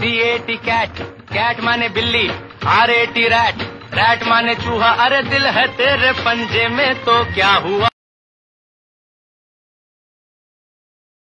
C A T cat cat माने बिल्ली R A T rat rat माने चूहा, अरे दिल है तेरे पंजे में तो क्या हुआ?